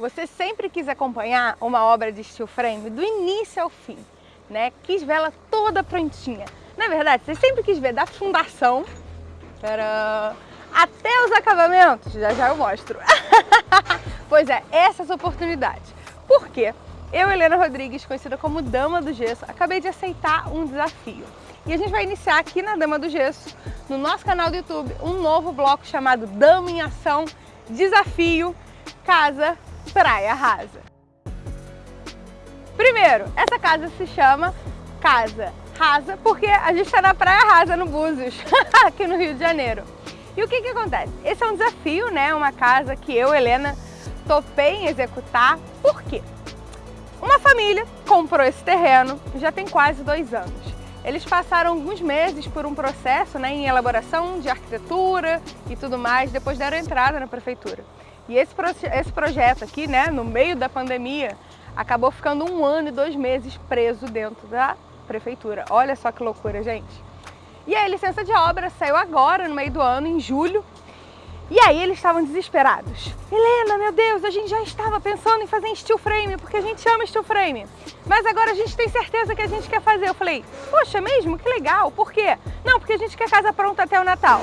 Você sempre quis acompanhar uma obra de steel frame do início ao fim, né? Quis vê-la toda prontinha. Na verdade, você sempre quis ver da fundação para até os acabamentos, já já eu mostro. pois é, essas oportunidades. Por quê? Eu, Helena Rodrigues, conhecida como Dama do Gesso, acabei de aceitar um desafio. E a gente vai iniciar aqui na Dama do Gesso, no nosso canal do YouTube, um novo bloco chamado Dama em Ação Desafio Casa Praia Rasa. Primeiro, essa casa se chama Casa Rasa porque a gente está na Praia Rasa, no Búzios, aqui no Rio de Janeiro. E o que que acontece? Esse é um desafio, né? Uma casa que eu, Helena, topei em executar. Por quê? Uma família comprou esse terreno já tem quase dois anos. Eles passaram alguns meses por um processo né, em elaboração de arquitetura e tudo mais, depois deram entrada na prefeitura. E esse, esse projeto aqui, né, no meio da pandemia, acabou ficando um ano e dois meses preso dentro da prefeitura. Olha só que loucura, gente. E a licença de obra saiu agora, no meio do ano, em julho. E aí eles estavam desesperados. Helena, meu Deus, a gente já estava pensando em fazer em steel frame, porque a gente ama steel frame. Mas agora a gente tem certeza que a gente quer fazer. Eu falei, poxa, é mesmo? Que legal. Por quê? Não, porque a gente quer casa pronta até o Natal.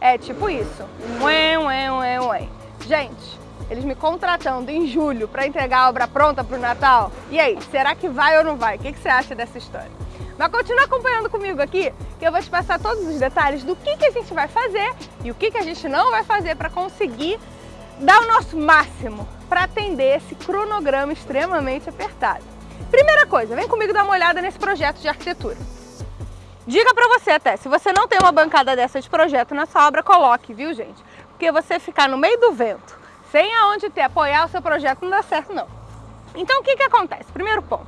É tipo isso. Ué, ué, ué, ué. Gente, eles me contratando em julho para entregar a obra pronta para o Natal. E aí, será que vai ou não vai? O que, que você acha dessa história? Mas continua acompanhando comigo aqui, que eu vou te passar todos os detalhes do que, que a gente vai fazer e o que, que a gente não vai fazer para conseguir dar o nosso máximo para atender esse cronograma extremamente apertado. Primeira coisa, vem comigo dar uma olhada nesse projeto de arquitetura. Diga para você até, se você não tem uma bancada dessa de projeto na sua obra, coloque, viu gente? Porque você ficar no meio do vento, sem aonde ter, apoiar o seu projeto, não dá certo não. Então o que que acontece? Primeiro ponto.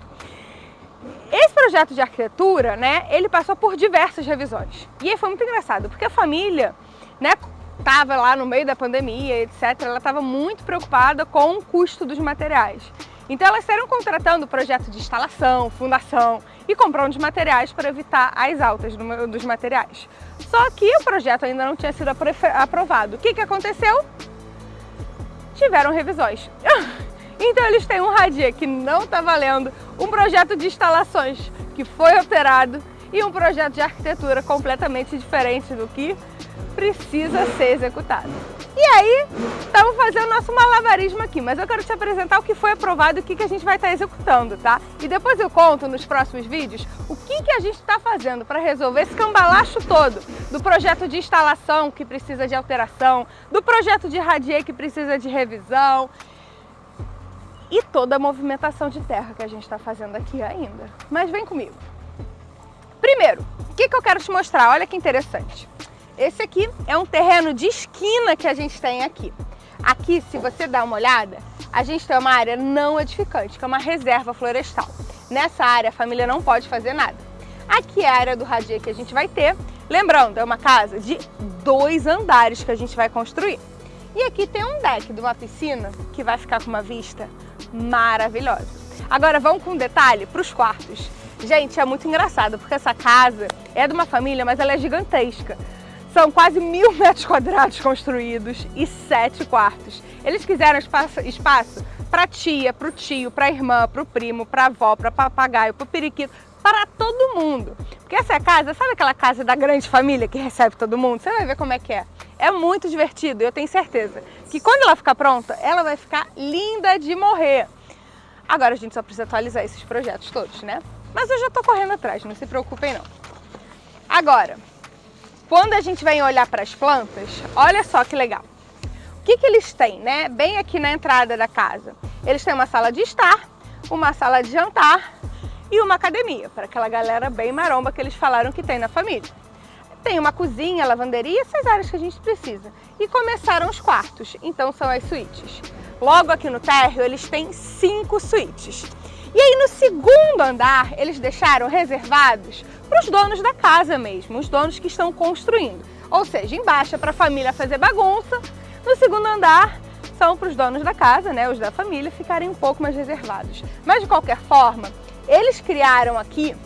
Esse projeto de arquitetura, né, ele passou por diversas revisões. E aí foi muito engraçado, porque a família, né, estava lá no meio da pandemia, etc., ela estava muito preocupada com o custo dos materiais. Então elas estavam contratando projeto de instalação, fundação e comprando os materiais para evitar as altas dos materiais. Só que o projeto ainda não tinha sido aprovado. O que, que aconteceu? tiveram revisões. Então eles têm um radia que não está valendo, um projeto de instalações que foi alterado e um projeto de arquitetura completamente diferente do que precisa ser executado. E aí, estamos fazendo nosso malabarismo aqui, mas eu quero te apresentar o que foi aprovado e o que, que a gente vai estar tá executando, tá? E depois eu conto nos próximos vídeos o que, que a gente está fazendo para resolver esse cambalacho todo do projeto de instalação que precisa de alteração, do projeto de radier que precisa de revisão e toda a movimentação de terra que a gente está fazendo aqui ainda. Mas vem comigo. Primeiro, o que, que eu quero te mostrar? Olha que interessante. Esse aqui é um terreno de esquina que a gente tem aqui. Aqui, se você dá uma olhada, a gente tem uma área não edificante, que é uma reserva florestal. Nessa área, a família não pode fazer nada. Aqui é a área do radier que a gente vai ter. Lembrando, é uma casa de dois andares que a gente vai construir. E aqui tem um deck de uma piscina que vai ficar com uma vista maravilhosa. Agora vamos com um detalhe para os quartos. Gente, é muito engraçado, porque essa casa é de uma família, mas ela é gigantesca. São quase mil metros quadrados construídos e sete quartos. Eles quiseram espaço, espaço para tia, para o tio, para a irmã, para o primo, para a avó, para papagaio, para o periquito, para todo mundo. Porque essa é casa, sabe aquela casa da grande família que recebe todo mundo? Você vai ver como é que é. É muito divertido eu tenho certeza que quando ela ficar pronta, ela vai ficar linda de morrer. Agora a gente só precisa atualizar esses projetos todos, né? Mas eu já estou correndo atrás, não se preocupem não. Agora, quando a gente vem olhar para as plantas, olha só que legal. O que, que eles têm, né? Bem aqui na entrada da casa. Eles têm uma sala de estar, uma sala de jantar e uma academia, para aquela galera bem maromba que eles falaram que tem na família. Tem uma cozinha, lavanderia, essas áreas que a gente precisa. E começaram os quartos, então são as suítes. Logo aqui no térreo, eles têm cinco suítes. E aí no segundo andar, eles deixaram reservados para os donos da casa mesmo, os donos que estão construindo. Ou seja, embaixo é para a família fazer bagunça, no segundo andar são para os donos da casa, né, os da família, ficarem um pouco mais reservados. Mas de qualquer forma, eles criaram aqui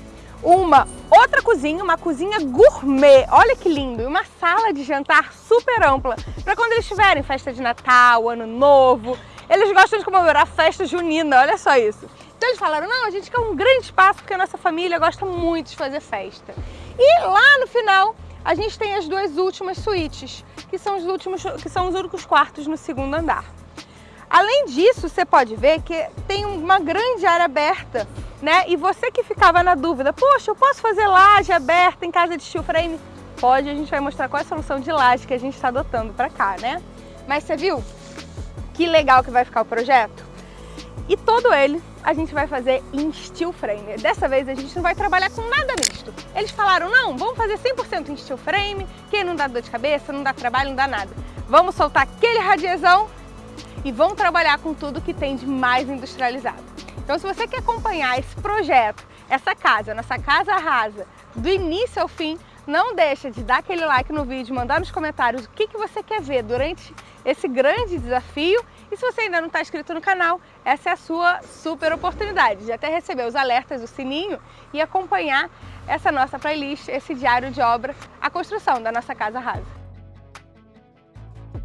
uma outra cozinha, uma cozinha gourmet, olha que lindo, e uma sala de jantar super ampla, para quando eles tiverem festa de Natal, Ano Novo, Eles gostam de comemorar festa junina, olha só isso. Então eles falaram, não, a gente quer um grande espaço porque a nossa família gosta muito de fazer festa. E lá no final a gente tem as duas últimas suítes, que são os últimos, que são os únicos quartos no segundo andar. Além disso, você pode ver que tem uma grande área aberta, né? E você que ficava na dúvida, poxa, eu posso fazer laje aberta em casa de steel frame? Pode, a gente vai mostrar qual é a solução de laje que a gente está adotando para cá, né? Mas você viu que legal que vai ficar o projeto? E todo ele a gente vai fazer em steel frame. Dessa vez a gente não vai trabalhar com nada misto. Eles falaram, não, vamos fazer 100% em steel frame, que não dá dor de cabeça, não dá trabalho, não dá nada. Vamos soltar aquele radiezão e vamos trabalhar com tudo que tem de mais industrializado. Então se você quer acompanhar esse projeto, essa casa, nossa casa rasa, do início ao fim, não deixa de dar aquele like no vídeo, mandar nos comentários o que, que você quer ver durante esse grande desafio. E se você ainda não está inscrito no canal, essa é a sua super oportunidade de até receber os alertas, o sininho e acompanhar essa nossa playlist, esse diário de obra, a construção da nossa casa rasa.